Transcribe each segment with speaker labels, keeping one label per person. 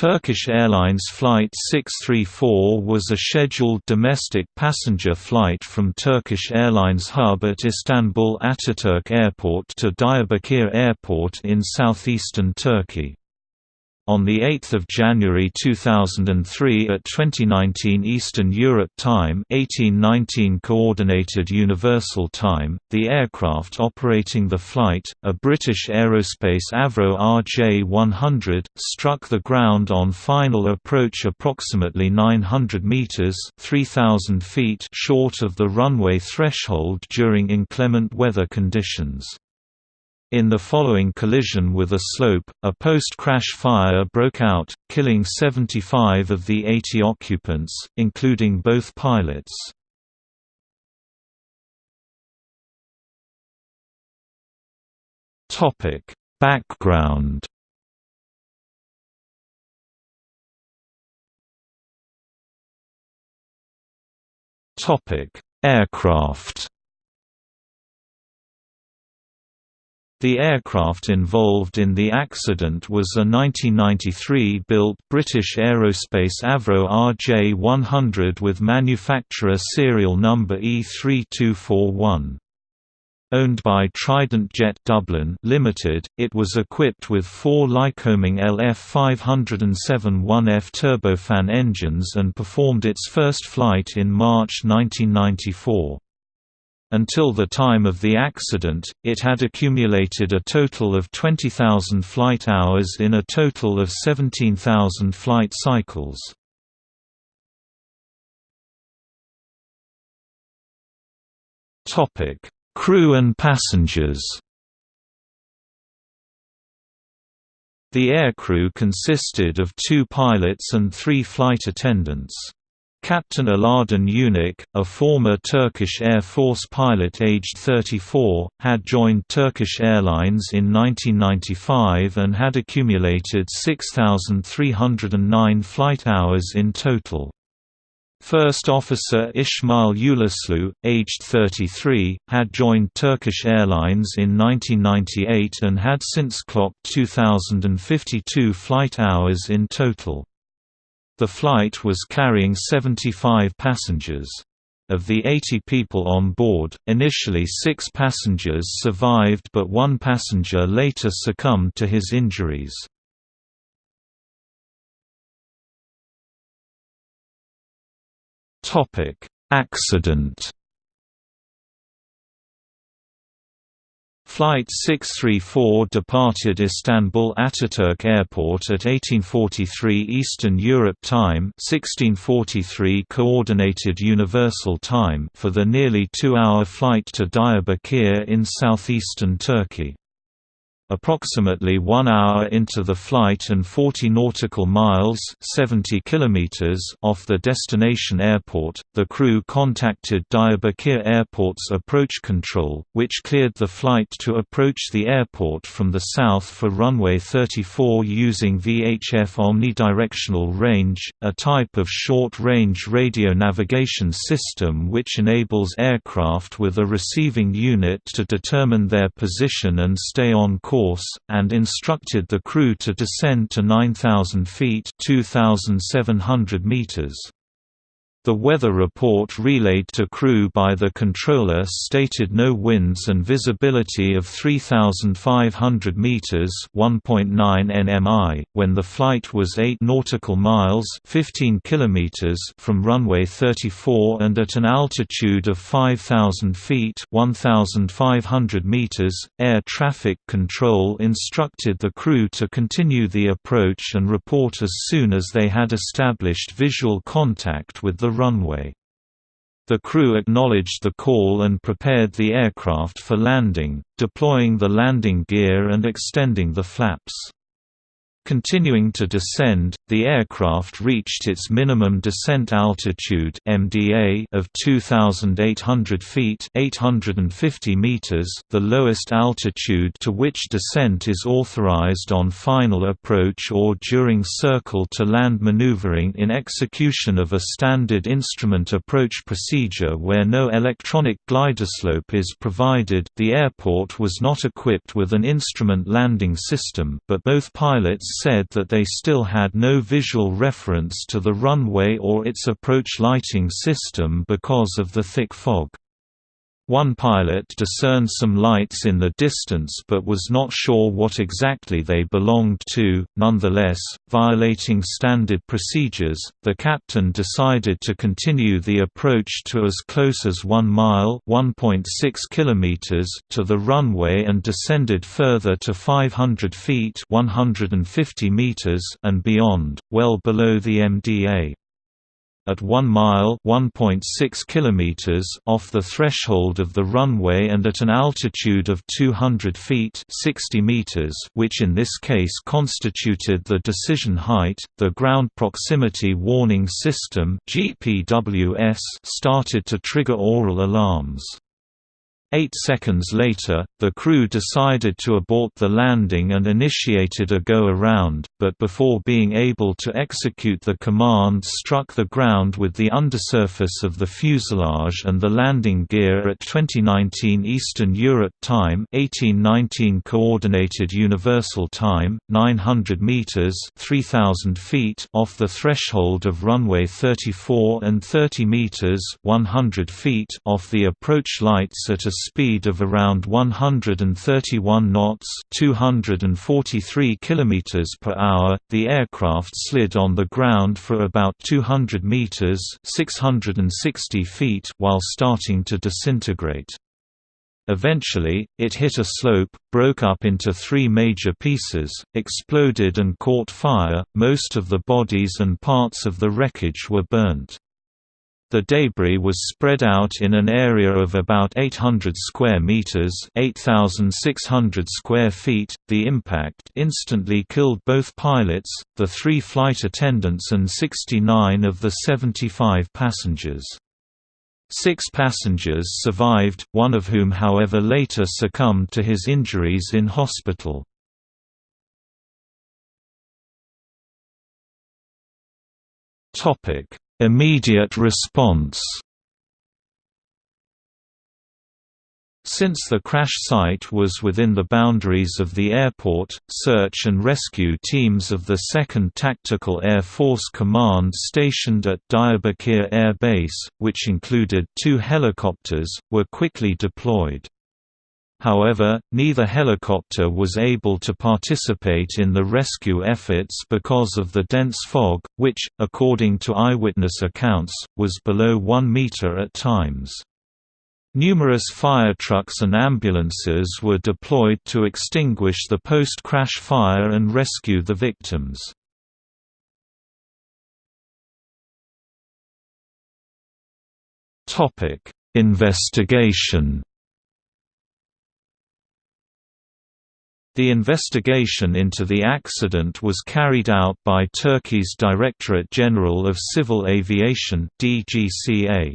Speaker 1: Turkish Airlines Flight 634 was a scheduled domestic passenger flight from Turkish Airlines hub at Istanbul Ataturk Airport to Diyarbakir Airport in southeastern Turkey. On 8 January 2003 at 2019 Eastern Europe Time 1819 Coordinated Universal Time, the aircraft operating the flight, a British Aerospace Avro RJ-100, struck the ground on final approach approximately 900 metres 3,000 feet short of the runway threshold during inclement weather conditions. In the following collision with a slope, a post-crash fire broke out, killing 75 of the 80 occupants, including both pilots. Background Aircraft The aircraft involved in the accident was a 1993-built British Aerospace Avro RJ-100 with manufacturer serial number E3241. Owned by Trident Jet Dublin Limited, it was equipped with four Lycoming LF507 1F turbofan engines and performed its first flight in March 1994. Until the time of the accident, it had accumulated a total of 20,000 flight hours in a total of 17,000 flight cycles. Crew and passengers The aircrew consisted of two pilots and three flight attendants. Captain Aladin Unik, a former Turkish Air Force pilot aged 34, had joined Turkish Airlines in 1995 and had accumulated 6,309 flight hours in total. First Officer Ismail Uluslu, aged 33, had joined Turkish Airlines in 1998 and had since clocked 2,052 flight hours in total. The flight was carrying 75 passengers. Of the 80 people on board, initially six passengers survived but one passenger later succumbed to his injuries. Accident Flight 634 departed Istanbul Ataturk Airport at 1843 Eastern Europe Time 1643 Coordinated Universal Time for the nearly two-hour flight to Diyarbakir in southeastern Turkey. Approximately one hour into the flight and 40 nautical miles 70 kilometers off the destination airport, the crew contacted Diyarbakir Airport's approach control, which cleared the flight to approach the airport from the south for runway 34 using VHF omnidirectional range, a type of short-range radio navigation system which enables aircraft with a receiving unit to determine their position and stay on course course, and instructed the crew to descend to 9,000 feet 2,700 meters. The weather report relayed to crew by the controller stated no winds and visibility of 3,500 meters (1.9 nmi) when the flight was 8 nautical miles (15 kilometers) from runway 34 and at an altitude of 5,000 feet (1,500 meters). Air traffic control instructed the crew to continue the approach and report as soon as they had established visual contact with the runway. The crew acknowledged the call and prepared the aircraft for landing, deploying the landing gear and extending the flaps. Continuing to descend, the aircraft reached its minimum descent altitude (MDA) of 2,800 feet (850 meters), the lowest altitude to which descent is authorized on final approach or during circle-to-land maneuvering in execution of a standard instrument approach procedure where no electronic gliderslope is provided. The airport was not equipped with an instrument landing system, but both pilots said that they still had no visual reference to the runway or its approach lighting system because of the thick fog. One pilot discerned some lights in the distance but was not sure what exactly they belonged to. Nonetheless, violating standard procedures, the captain decided to continue the approach to as close as 1 mile (1.6 kilometers) to the runway and descended further to 500 feet (150 meters) and beyond, well below the MDA at 1 mile 1.6 kilometers off the threshold of the runway and at an altitude of 200 feet 60 meters which in this case constituted the decision height, the Ground Proximity Warning System started to trigger oral alarms. Eight seconds later, the crew decided to abort the landing and initiated a go-around, but before being able to execute the command struck the ground with the undersurface of the fuselage and the landing gear at 2019 Eastern Europe time 1819 Coordinated Universal Time, 900 meters 3000 feet off the threshold of runway 34 and 30 meters 100 feet off the approach lights at a speed of around 131 knots, 243 kilometers per hour. The aircraft slid on the ground for about 200 meters, 660 feet while starting to disintegrate. Eventually, it hit a slope, broke up into three major pieces, exploded and caught fire. Most of the bodies and parts of the wreckage were burnt. The debris was spread out in an area of about 800 square meters, 8600 square feet. The impact instantly killed both pilots, the 3 flight attendants and 69 of the 75 passengers. Six passengers survived, one of whom however later succumbed to his injuries in hospital. Topic: Immediate response Since the crash site was within the boundaries of the airport, search and rescue teams of the 2nd Tactical Air Force Command stationed at Diyarbakir Air Base, which included two helicopters, were quickly deployed. However, neither helicopter was able to participate in the rescue efforts because of the dense fog, which, according to eyewitness accounts, was below 1 meter at times. Numerous fire trucks and ambulances were deployed to extinguish the post-crash fire and rescue the victims. Investigation The investigation into the accident was carried out by Turkey's Directorate General of Civil Aviation DGCA.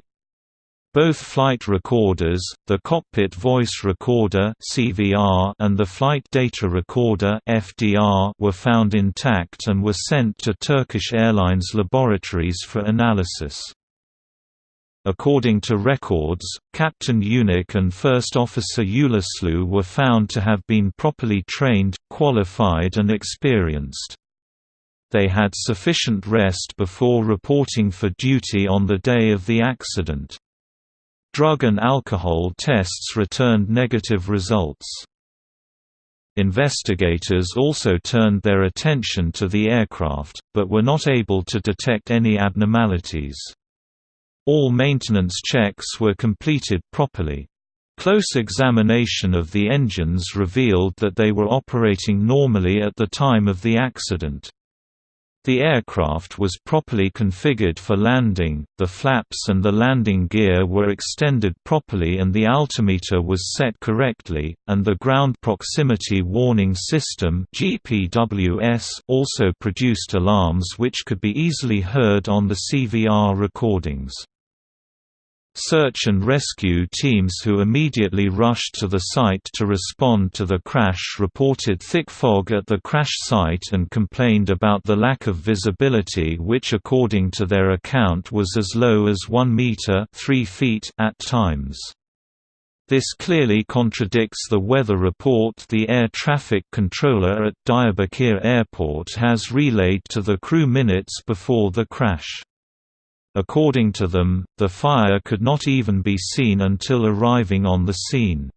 Speaker 1: Both flight recorders, the cockpit voice recorder (CVR) and the flight data recorder (FDR) were found intact and were sent to Turkish Airlines laboratories for analysis. According to records, Captain Unik and First Officer Uluslu were found to have been properly trained, qualified and experienced. They had sufficient rest before reporting for duty on the day of the accident. Drug and alcohol tests returned negative results. Investigators also turned their attention to the aircraft, but were not able to detect any abnormalities. All maintenance checks were completed properly. Close examination of the engines revealed that they were operating normally at the time of the accident. The aircraft was properly configured for landing, the flaps and the landing gear were extended properly and the altimeter was set correctly, and the Ground Proximity Warning System also produced alarms which could be easily heard on the CVR recordings. Search and rescue teams who immediately rushed to the site to respond to the crash reported thick fog at the crash site and complained about the lack of visibility which according to their account was as low as 1 meter 3 feet at times. This clearly contradicts the weather report the air traffic controller at Diyarbakir Airport has relayed to the crew minutes before the crash. According to them, the fire could not even be seen until arriving on the scene.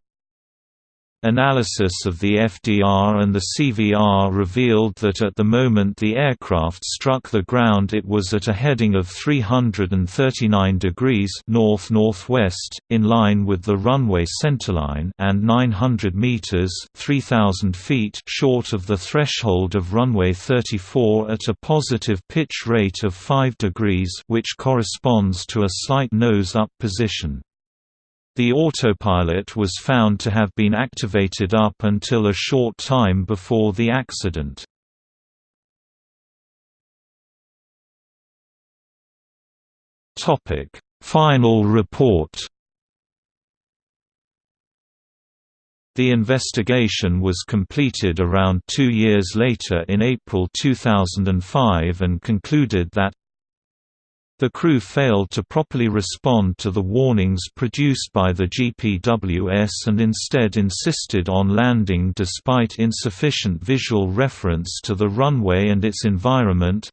Speaker 1: Analysis of the FDR and the CVR revealed that at the moment the aircraft struck the ground it was at a heading of 339 degrees north-northwest, in line with the runway centerline and 900 meters 3000 feet short of the threshold of runway 34 at a positive pitch rate of 5 degrees which corresponds to a slight nose-up position. The autopilot was found to have been activated up until a short time before the accident. Final report The investigation was completed around two years later in April 2005 and concluded that the crew failed to properly respond to the warnings produced by the GPWS and instead insisted on landing despite insufficient visual reference to the runway and its environment.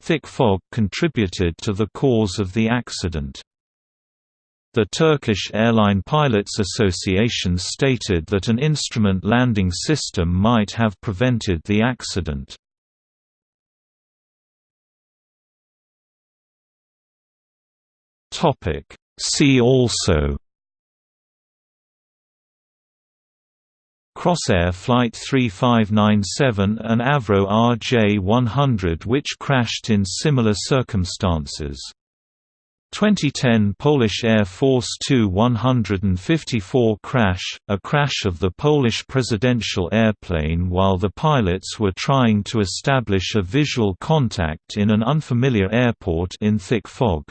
Speaker 1: Thick fog contributed to the cause of the accident. The Turkish Airline Pilots Association stated that an instrument landing system might have prevented the accident. Topic See also Crossair Flight 3597 and Avro RJ100 which crashed in similar circumstances. 2010 Polish Air Force Tu-154 crash, a crash of the Polish presidential airplane while the pilots were trying to establish a visual contact in an unfamiliar airport in thick fog.